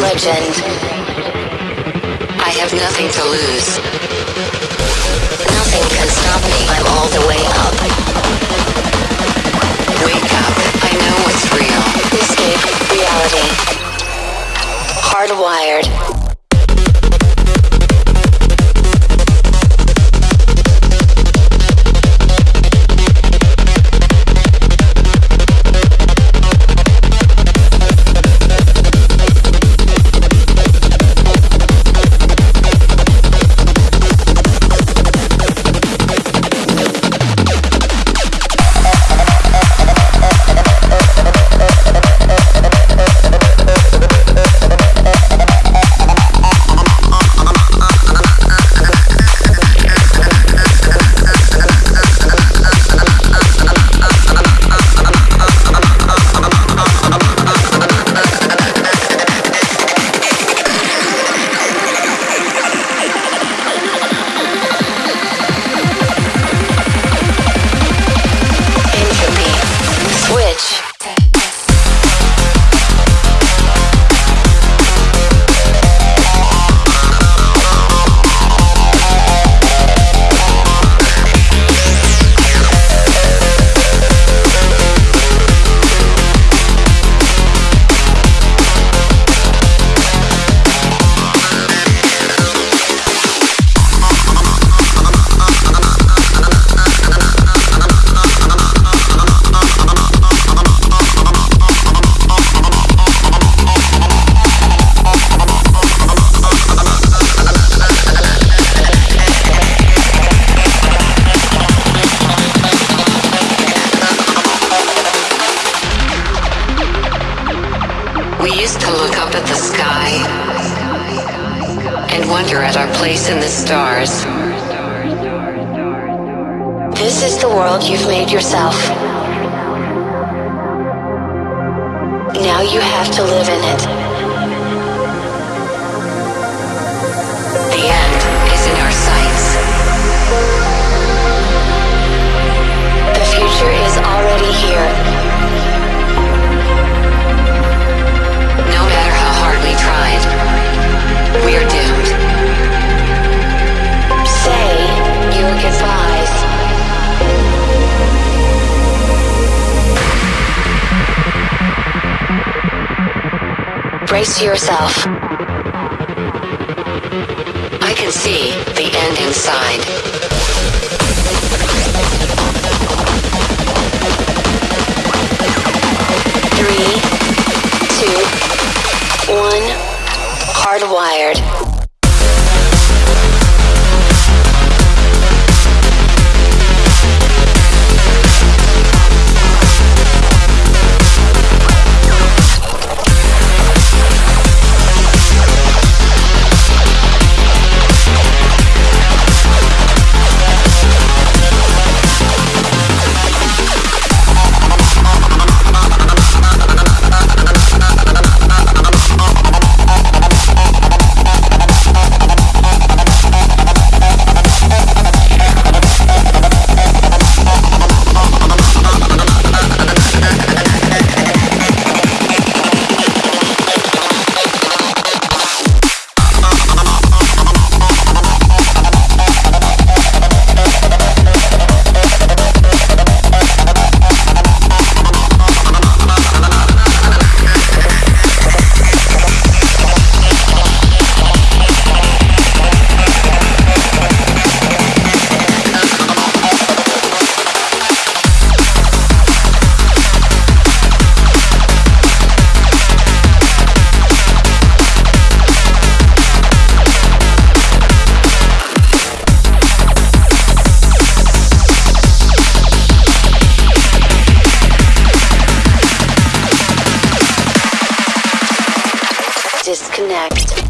legend. I have nothing to lose. Nothing can stop me. I'm all the way up. Wake up. I know what's real. Escape reality. Hardwired. the sky and wonder at our place in the stars. This is the world you've made yourself. Now you have to live in it. The end. Brace yourself. I can see the end inside. Three, two, one, hardwired. Disconnect.